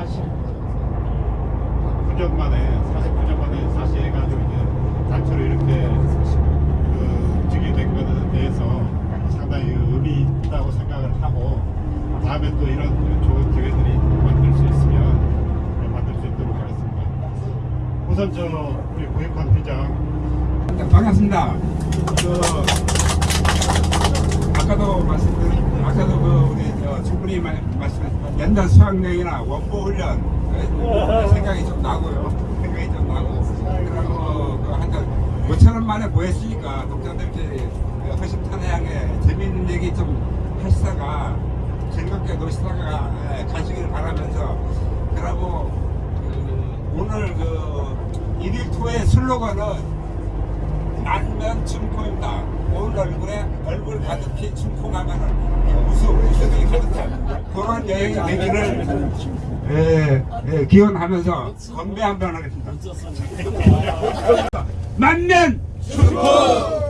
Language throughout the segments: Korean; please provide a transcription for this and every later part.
49년 만에 49년 만에 다시 해가지고 이제 단체로 이렇게 그 움직이게 된 것에 대해서 상당히 의미 있다고 생각을 하고 다음에 또 이런 좋은 기회들이 만들 수 있으면 만들 수 있도록 하겠습니다. 우선 저 우리 고익환 회장 네, 반갑습니다. 그 아까도 말씀드린 아까도 그 우리 말- 말씀하신 연단 수학여행이나 원보 훈련 네, 생각이 좀 나고요. 생각이 좀 나고 그리고 그 한달 5천 원 만에 모였으니까 독자들께 허심탄회하게 재밌는 얘기 좀 하시다가 즐겁게 노시다가 예, 가시길 바라면서 그리고 그 오늘 그 일일 투어의 슬로건은 안면 춤포입니다. 온 얼굴에 얼굴 가득히 춤포하면은 웃음, 웃음이 가득한 그런 여행이 되기를 예, 예, 기원하면서 건배 한 번 하겠습니다. 만면 춤포!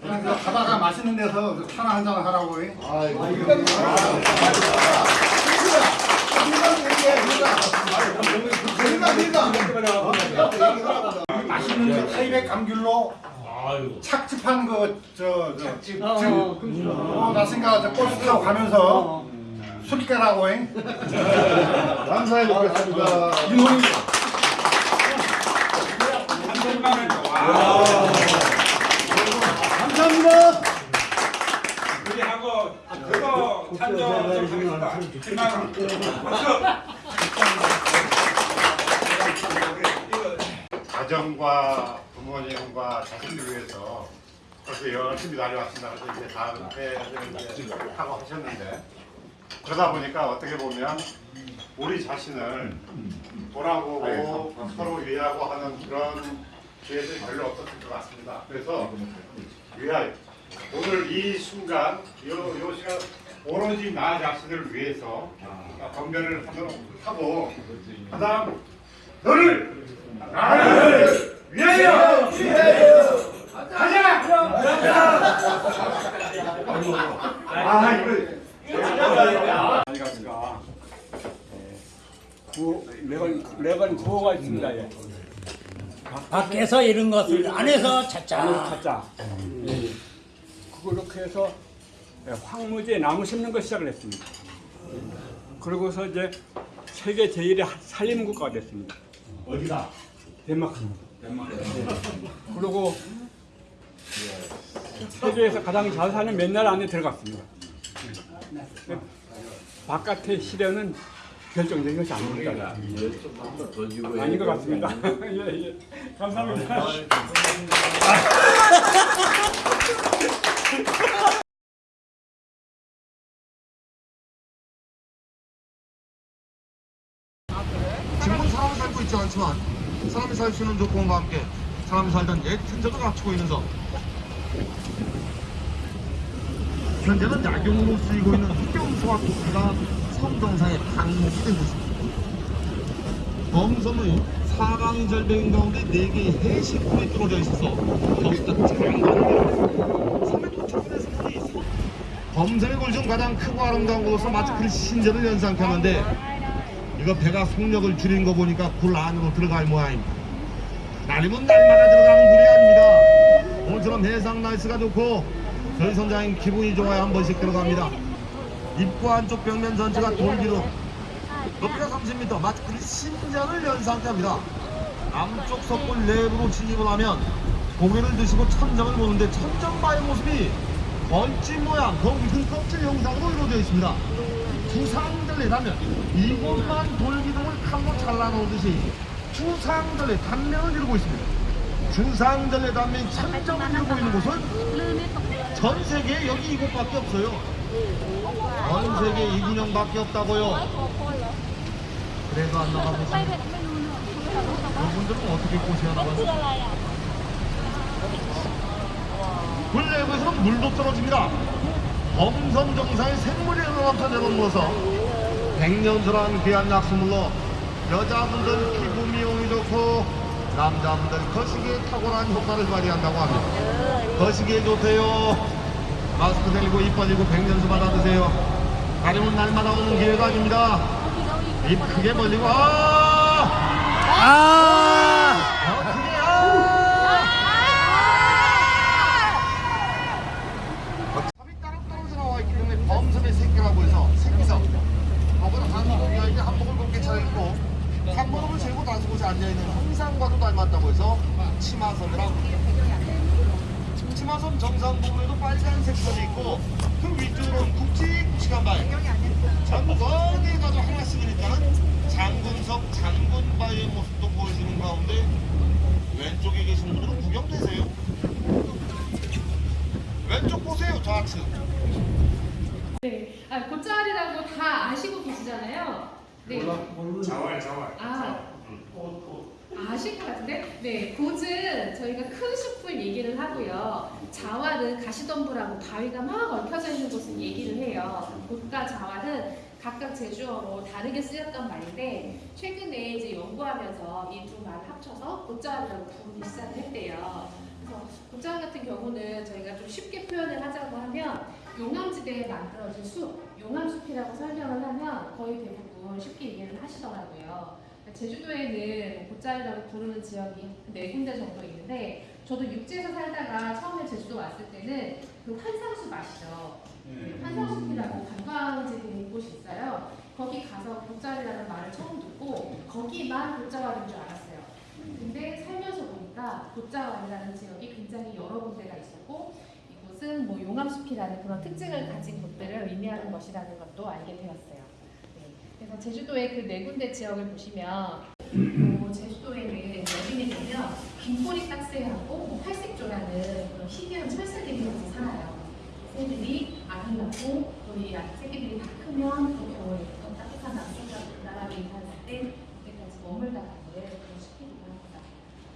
그냥 그 가다가 맛있는 데서 그 차나 한잔 하라고. 이. 맛있는 그 타이백 감귤로 착즙한 그저저 어, 나 생각 저 버스 타고 가면서 술 깨라고. 이. 감사해 먹겠습니다. 이놈이 감사합니다. 우리하고 그거 찬조 좀 하겠습니다. 7만 원. 가정과 부모님과 자식들 위해서 그렇게 열심히 다녀왔습니다. 그래서 이제 다음 이제 하고 하셨는데 그러다 보니까 어떻게 보면 우리 자신을 돌아보고 서로 이해하고 하는 그런 기회들이 별로 없었을 것 같습니다. 그래서 위하여 오늘 이 순간 요, 요 시간 오로지 나 자신을 위해서 건배를 하도록 하고 그다음 너를 나를 위하여 가자 아 이거 아니가 구 레건 레건 구호가 있습니다. 예. 밖에서 이런 것을 안에서 찾자. 안에서 찾자. 예. 그렇게 해서 예, 황무지에 나무 심는 거 시작을 했습니다. 예. 그러고서 이제 세계 제일의 살림 국가가 됐습니다. 어디다 덴마크. 덴마크. 그리고 세계에서 가장 잘 사는 몇 나라 안에 들어갔습니다. 예. 바깥의 시련은 결정적인 것이 아닙니다. 아닌 것 같습니다. 예, 예. 감사합니다. 있지 않지만 사람이 살 수 있는 조건과 함께 사람이 살던 옛 천적을 갖추고 있는 섬 현재는 약용으로 쓰이고 있는 흑경소와 토끼가 섬 정상에 방목이 된 곳입니다. 범섬의 사방 절벽인 가운데 4개의 해시풀이 뚫어져 있어서 더욱더 장관입니다. 섬에 도착한 사람이 섬 범섬의 골중 가장 크고 아름다운 곳으로 마치 그 신전을 연상케 하는데 이거 배가 속력을 줄인 거 보니까 굴 안으로 들어갈 모양입니다. 날이면 날마다 들어가는 굴이 아닙니다. 오늘처럼 해상 날씨가 좋고 저희 선장님 기분이 좋아야 한 번씩 들어갑니다. 입구 안쪽 벽면 전체가 돌기로 높이가 30m 마치 그 신전을 연 상태입니다. 남쪽 석굴 내부로 진입을 하면 고개를 드시고 천정을 보는데 천정바의 모습이 벌집 모양 거기 껍질 형상으로 이루어져 있습니다. 두상 들레라면 이곳만 돌기둥을 칼로 잘라놓듯이 두상들레 단면을 이루고 있습니다. 주상들레 단면이 천정을 이루고 있는 곳은 전 세계에 여기 이곳밖에 없어요. 전 세계 이 군형밖에 없다고요. 그래도 안 나가보시면 여러분들은 어떻게 꼬셔야 나가요? 굴내부에서는 물도 떨어집니다. 범선 정상의 생물이 넘쳐 내려놓아서 백년설한 귀한 약수물로 여자분들 피부 미용이 좋고 남자분들 거시기에 탁월한 효과를 발휘한다고 합니다. 거시기에 좋대요. 마스크 들고 입 벌리고 백년수 받아 드세요. 가려운 날마다 오는 기회가 아닙니다. 입 크게 벌리고 아! 아! 더 크게 아! 탑이 따로 떨어져 나와 있기 때문에 범섬의 새끼라고 해서 새끼섬 혹은 한복이 아닌데 한복을 곱게 차려입고 한복을 재고 다시 곳에 앉아있는 형상과도 닮았다고 해서 치마섬이라고 치마섬 정상 부분에도 빨간색 선이 있고 그 위쪽으로는 굵직굵직한 바위 전거기에 가도 하나씩이니까는 장군석 장군바위의 모습도 보여주는 가운데 왼쪽에 계신 분들은 구경되세요 왼쪽 보세요 좌측 네, 아, 곶자리라고 다 아시고 계시잖아요. 네. 자활 자활. 아, 아실 것 같은데? 네, 곶은 저희가 큰 숲을 얘기를 하고요. 자활은 가시덤불하고 바위가 막 얽혀져 있는 곳을 얘기를 해요. 곶과 자활은 각각 제주어로 다르게 쓰였던 말인데 최근에 이제 연구하면서 이 두 말을 합쳐서 곶자리라고 부르기 시작을 했대요. 그래서 곶자리 같은 경우는 저희가 좀 쉽게 표현을 하자고 하면 용암지대에 만들어진 숲, 용암숲이라고 설명을 하면 거의 대부분 쉽게 이해를 하시더라고요. 제주도에는 곶자리라고 부르는 지역이 네 군데 정도 있는데 저도 육지에서 살다가 처음에 제주도 왔을 때는 그 환상숲 아시죠? 네, 환상숲이라고 관광지 되는 곳이 있어요. 거기 가서 곶자리라는 말을 처음 듣고 거기만 곶자왈인 줄 알았어요. 근데 살면서 보니까 곶자왈이라는 지역이 굉장히 여러 군데가 있었고 이곳은 뭐 용암숲이라는 그런 특징을 가진 곳들을 의미하는 것이라는 것도 알게 되었어요. 네. 그래서 제주도의 그 네 군데 지역을 보시면 뭐 제주도에는 여름이 되면 긴꼬리 딱새하고 뭐 팔색조라는 그런 희귀한 철새들이 살아요. 새들이 알을 낳고 또이 새끼들이 다 크면 또 겨울에 또 따뜻한 남쪽으로 나라로 이사할 때 그때까지 머물다가 그런 숲이기도 합니다.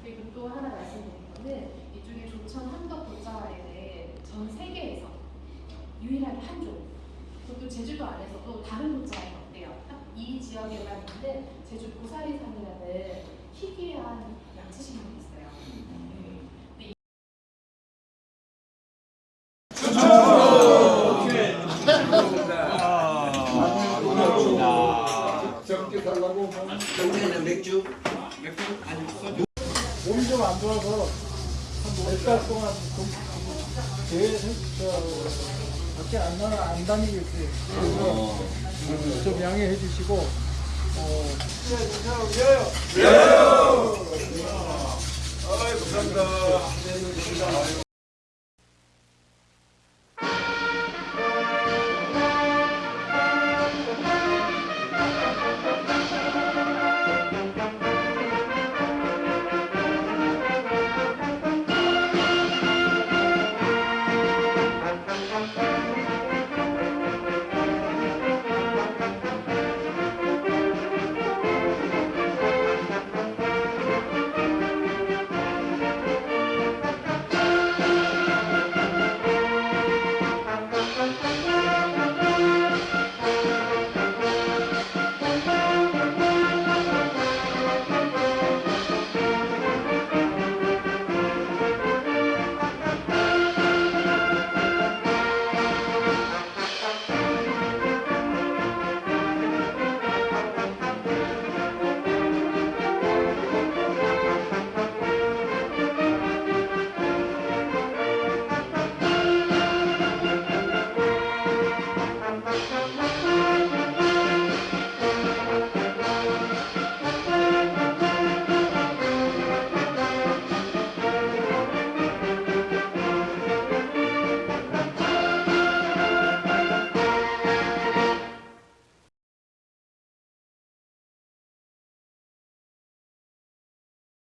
그리고 또 하나 말씀드릴 거는 이쪽에 조천 함덕 곶자왈에는 전 세계에서 유일하게 한 종. 그것도 제주도 안에서도 다른 곶자왈이 없대요. 딱 이 지역에만 있는 제주 고사리산이라는 희귀한 양치식물이 있어요. 네. 몸이 좀 안 좋아서 한 몇 달 동안 좀 계속 저 밖에 안 나가 안. 그래서 좀 양해해 주시고 어,